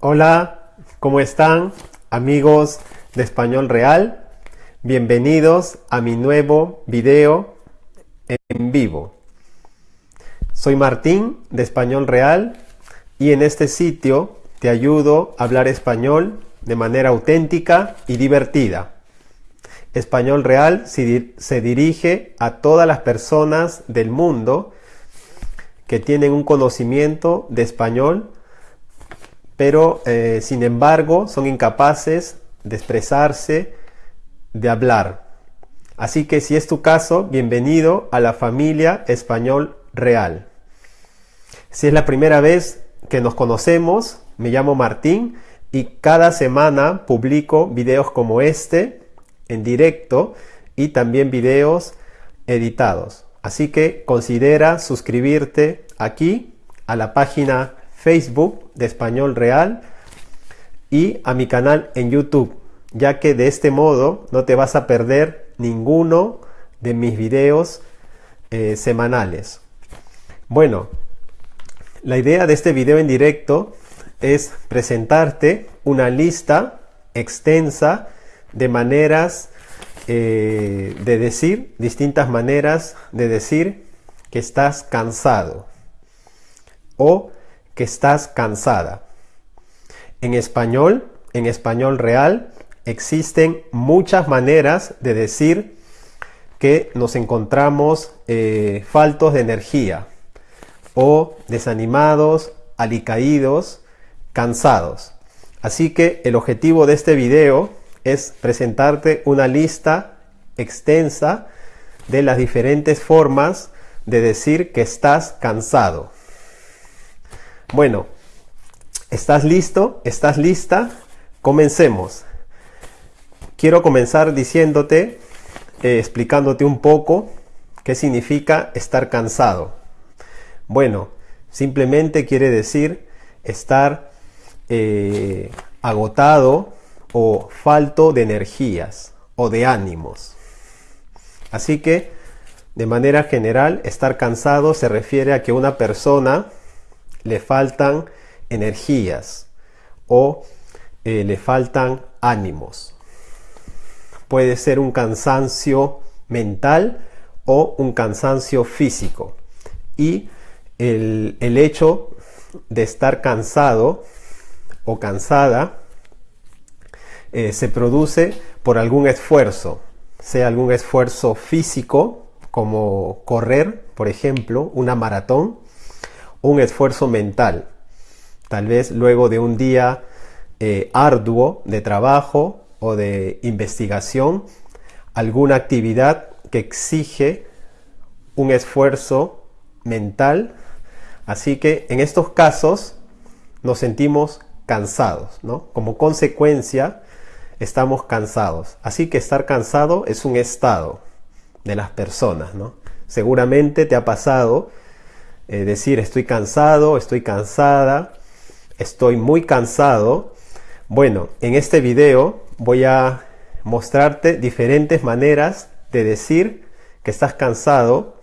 Hola, ¿cómo están amigos de Español Real? Bienvenidos a mi nuevo video en vivo. Soy Martín de Español Real y en este sitio te ayudo a hablar español de manera auténtica y divertida. Español Real se dirige a todas las personas del mundo que tienen un conocimiento de español, pero eh, sin embargo son incapaces de expresarse, de hablar. Así que si es tu caso, bienvenido a la familia Español Real. Si es la primera vez que nos conocemos, me llamo Martín y cada semana publico videos como este en directo y también videos editados. Así que considera suscribirte aquí a la página Facebook de Español Real y a mi canal en YouTube, ya que de este modo no te vas a perder ninguno de mis videos eh, semanales. Bueno, la idea de este video en directo es presentarte una lista extensa de maneras eh, de decir, distintas maneras de decir que estás cansado o que estás cansada. En español, en español real, existen muchas maneras de decir que nos encontramos eh, faltos de energía o desanimados, alicaídos, cansados. Así que el objetivo de este video es presentarte una lista extensa de las diferentes formas de decir que estás cansado. Bueno, ¿estás listo? ¿Estás lista? Comencemos. Quiero comenzar diciéndote, eh, explicándote un poco qué significa estar cansado. Bueno, simplemente quiere decir estar eh, agotado o falto de energías o de ánimos. Así que, de manera general, estar cansado se refiere a que una persona le faltan energías o eh, le faltan ánimos. Puede ser un cansancio mental o un cansancio físico. Y el, hecho de estar cansado o cansada eh, se produce por algún esfuerzo, sea algún esfuerzo físico, como correr, por ejemplo, una maratón, un esfuerzo mental, tal vez luego de un día eh, arduo de trabajo o de investigación, alguna actividad que exige un esfuerzo mental. Así que en estos casos nos sentimos cansados, ¿no? Como consecuencia estamos cansados. Así que estar cansado es un estado de las personas, ¿no? Seguramente te ha pasado eh, decir estoy cansado, estoy cansada, estoy muy cansado. Bueno, en este video voy a mostrarte diferentes maneras de decir que estás cansado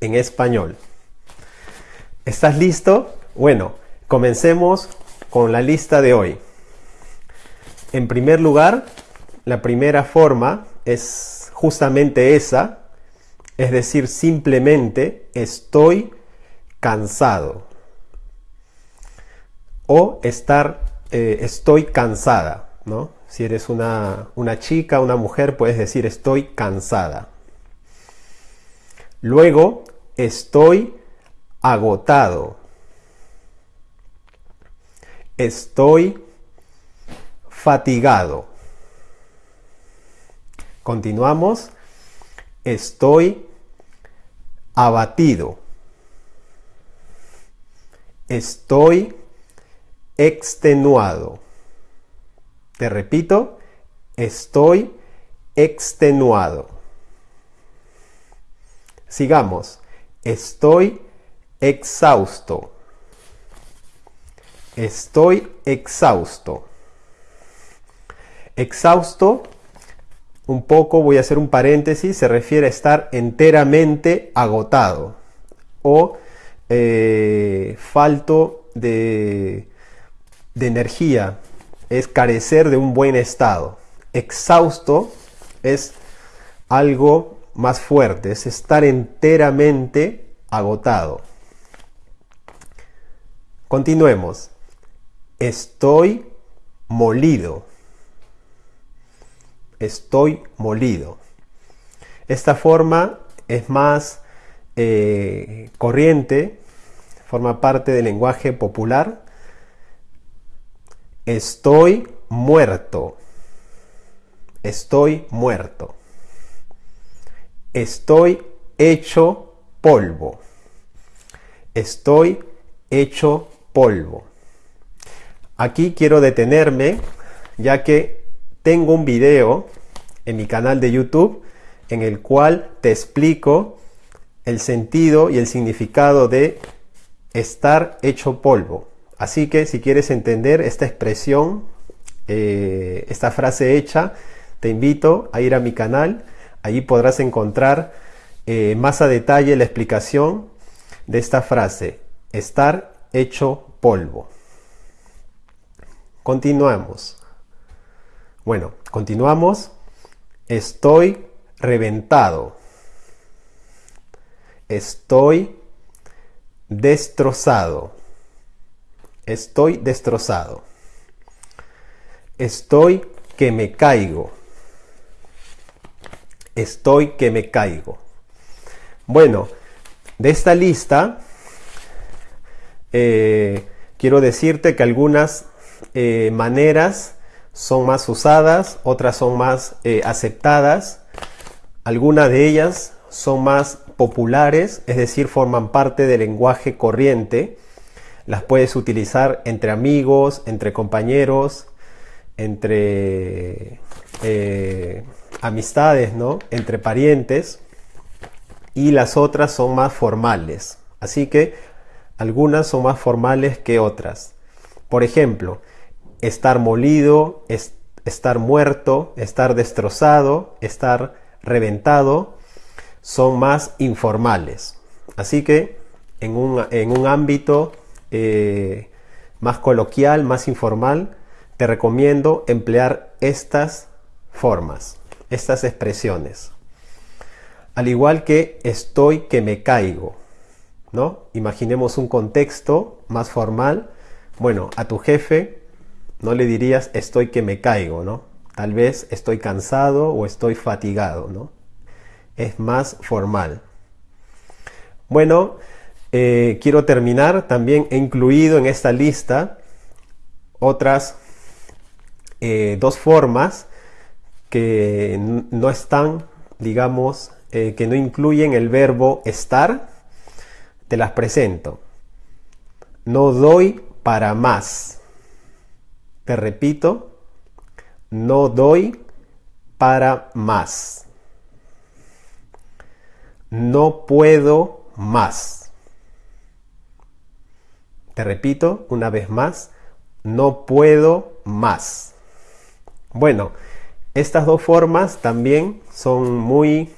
en español. ¿Estás listo? Bueno, comencemos con la lista de hoy. En primer lugar, la primera forma es justamente esa, es decir, simplemente estoy cansado. O estar, eh, estoy cansada, ¿no? Si eres una, una chica, una mujer, puedes decir estoy cansada. Luego, estoy agotado. Estoy fatigado. Continuamos. Estoy abatido. Estoy extenuado. Te repito, estoy extenuado. Sigamos. Estoy exhausto. Estoy exhausto. Exhausto, un poco, voy a hacer un paréntesis, se refiere a estar enteramente agotado o eh, falto de, de energía, es carecer de un buen estado. Exhausto es algo más fuerte, es estar enteramente agotado. Continuemos. Estoy molido. Estoy molido. Esta forma es más eh, corriente, forma parte del lenguaje popular. Estoy muerto. Estoy muerto. Estoy hecho polvo. Estoy hecho polvo. Aquí quiero detenerme ya que tengo un video en mi canal de YouTube en el cual te explico el sentido y el significado de estar hecho polvo. Así que si quieres entender esta expresión, eh, esta frase hecha, te invito a ir a mi canal. Allí podrás encontrar eh, más a detalle la explicación de esta frase, estar hecho polvo. Continuamos. Bueno, continuamos. Estoy reventado. Estoy destrozado. Estoy destrozado. Estoy que me caigo. Estoy que me caigo. Bueno, de esta lista eh, quiero decirte que algunas eh, maneras son más usadas, otras son más eh, aceptadas, algunas de ellas son más populares, es decir, forman parte del lenguaje corriente. Las puedes utilizar entre amigos, entre compañeros, entre eh, amistades, ¿no? entre parientes. Y las otras son más formales. Así que algunas son más formales que otras. Por ejemplo, estar molido, estar muerto, estar destrozado, estar reventado, son más informales. Así que en un, ámbito eh, más coloquial, más informal, te recomiendo emplear estas formas, estas expresiones. Al igual que estoy que me caigo, ¿no? Imaginemos un contexto más formal. Bueno, a tu jefe no le dirías estoy que me caigo, ¿no? Tal vez estoy cansado o estoy fatigado, ¿no? Es más formal. Bueno, eh, quiero terminar. También he incluido en esta lista otras eh, dos formas que no están, digamos, eh, que no incluyen el verbo estar. Te las presento. No doy para más. Te repito, no doy para más. No puedo más. Te repito una vez más, no puedo más. Bueno, estas dos formas también son muy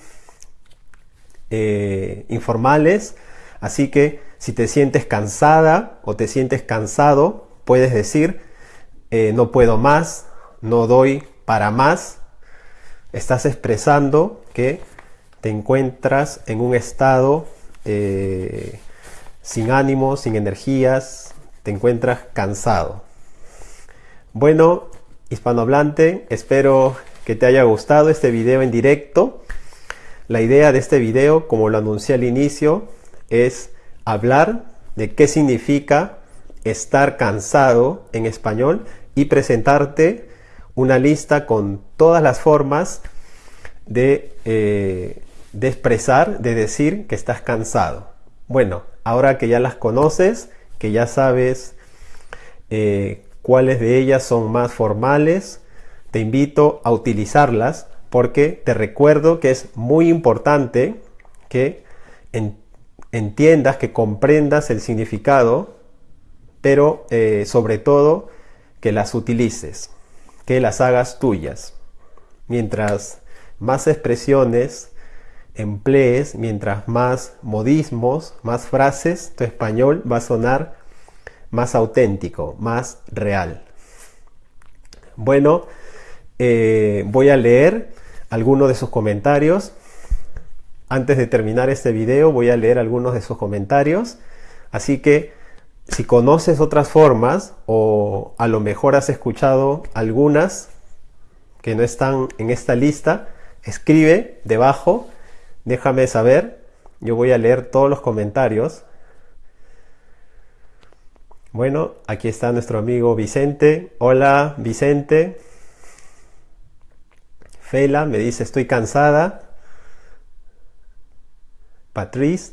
eh, informales, así que si te sientes cansada o te sientes cansado, puedes decir eh, no puedo más, no doy para más, estás expresando que te encuentras en un estado eh, sin ánimo, sin energías, te encuentras cansado. Bueno, hispanohablante, espero que te haya gustado este video en directo. La idea de este video, como lo anuncié al inicio, es hablar de qué significa estar cansado en español y presentarte una lista con todas las formas de, eh, de expresar, de decir que estás cansado. Bueno, ahora que ya las conoces, que ya sabes eh, cuáles de ellas son más formales, te invito a utilizarlas porque te recuerdo que es muy importante que entiendas, que comprendas el significado pero eh, sobre todo que las utilices, que las hagas tuyas. Mientras más expresiones emplees, mientras más modismos, más frases, tu español va a sonar más auténtico, más real. Bueno, eh, voy a leer algunos de sus comentarios. Antes de terminar este video voy a leer algunos de sus comentarios. Así que si conoces otras formas o a lo mejor has escuchado algunas que no están en esta lista, escribe debajo, déjame saber. Yo voy a leer todos los comentarios. Bueno, aquí está nuestro amigo Vicente. Hola, Vicente. Fela me dice estoy cansada. Patrice,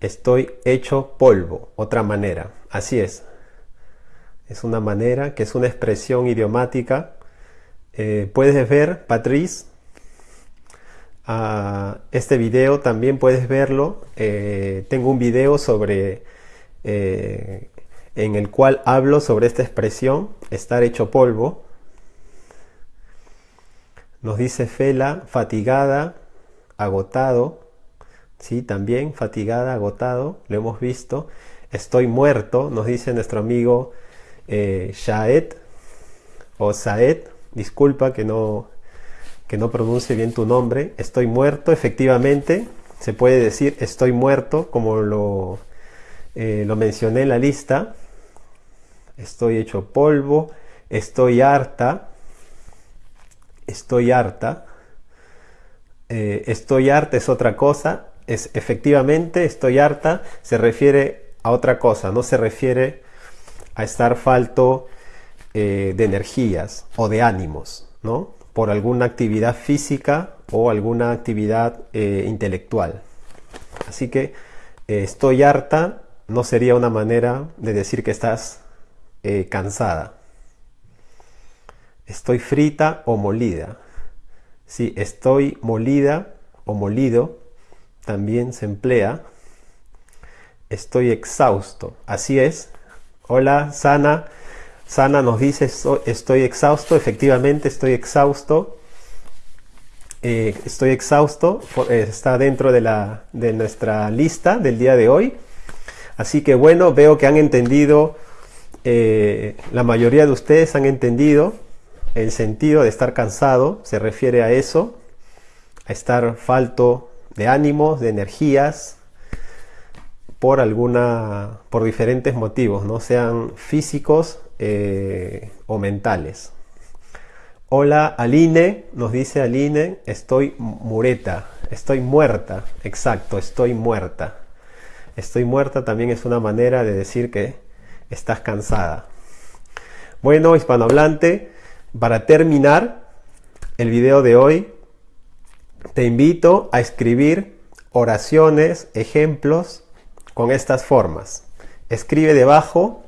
estoy hecho polvo. Otra manera. Así es. Es una manera que es una expresión idiomática. Eh, puedes ver, Patrice, este video también puedes verlo. Eh, tengo un video sobre eh, en el cual hablo sobre esta expresión, estar hecho polvo. Nos dice Fela, fatigada, agotado. Sí, también fatigada, agotado, lo hemos visto. Estoy muerto, nos dice nuestro amigo eh, Shaed o Saed. Disculpa que no, que no pronuncie bien tu nombre. Estoy muerto, efectivamente. Se puede decir estoy muerto, como lo, eh, lo mencioné en la lista. Estoy hecho polvo. Estoy harta estoy harta. Eh, estoy harta es otra cosa. Es efectivamente estoy harta se refiere a otra cosa, no se refiere a estar falto eh, de energías o de ánimos, ¿no? Por alguna actividad física o alguna actividad eh, intelectual. Así que estoy harta no sería una manera de decir que estás cansada. Estoy frita o molida. Si estoy molida o molido, también se emplea. Estoy exhausto. Así es. Hola, Sana. Sana nos dice estoy exhausto. Efectivamente, estoy exhausto. Eh, estoy exhausto. Eh, está dentro de, la, de nuestra lista del día de hoy. Así que bueno, veo que han entendido, eh, la mayoría de ustedes han entendido el sentido de estar cansado se refiere a eso, a estar falto de ánimos, de energías, por alguna, por diferentes motivos, no sean físicos eh, o mentales. Hola Aline, nos dice Aline, estoy mureta, estoy muerta, exacto, estoy muerta. Estoy muerta también es una manera de decir que estás cansada. Bueno, hispanohablante, para terminar el video de hoy, te invito a escribir oraciones, ejemplos con estas formas. Escribe debajo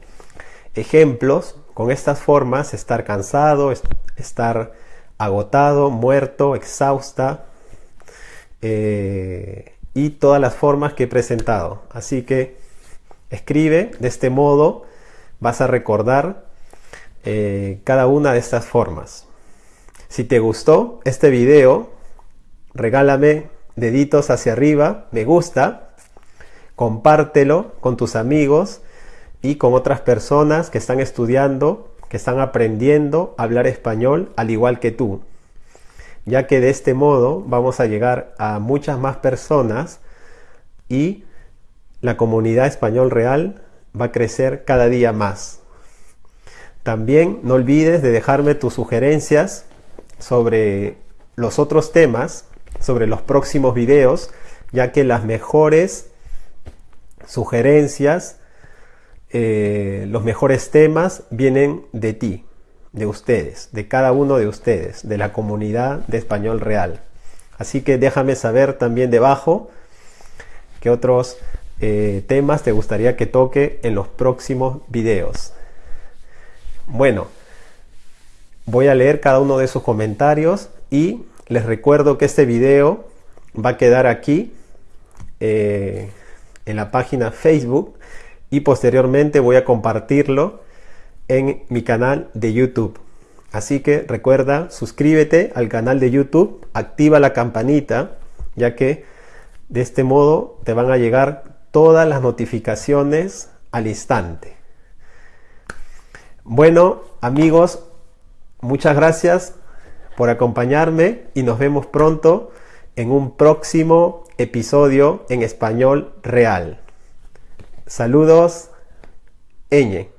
ejemplos con estas formas, estar cansado, estar agotado, muerto, exhausta eh, y todas las formas que he presentado. Así que escribe de este modo, vas a recordar eh, cada una de estas formas. Si te gustó este video, regálame deditos hacia arriba, me gusta, compártelo con tus amigos y con otras personas que están estudiando, que están aprendiendo a hablar español al igual que tú. Ya que de este modo vamos a llegar a muchas más personas y la comunidad español real va a crecer cada día más. También no olvides de dejarme tus sugerencias sobre los otros temas, sobre los próximos videos, ya que las mejores sugerencias, eh, los mejores temas vienen de ti, de ustedes, de cada uno de ustedes, de la comunidad de español real. Así que déjame saber también debajo qué otros eh, temas te gustaría que toque en los próximos videos. Bueno, voy a leer cada uno de sus comentarios y les recuerdo que este video va a quedar aquí eh, en la página Facebook y posteriormente voy a compartirlo en mi canal de YouTube. Así que recuerda, suscríbete al canal de YouTube, activa la campanita, ya que de este modo te van a llegar todas las notificaciones al instante. Bueno, amigos, muchas gracias por acompañarme y nos vemos pronto en un próximo episodio en español real. Saludos, Eñe.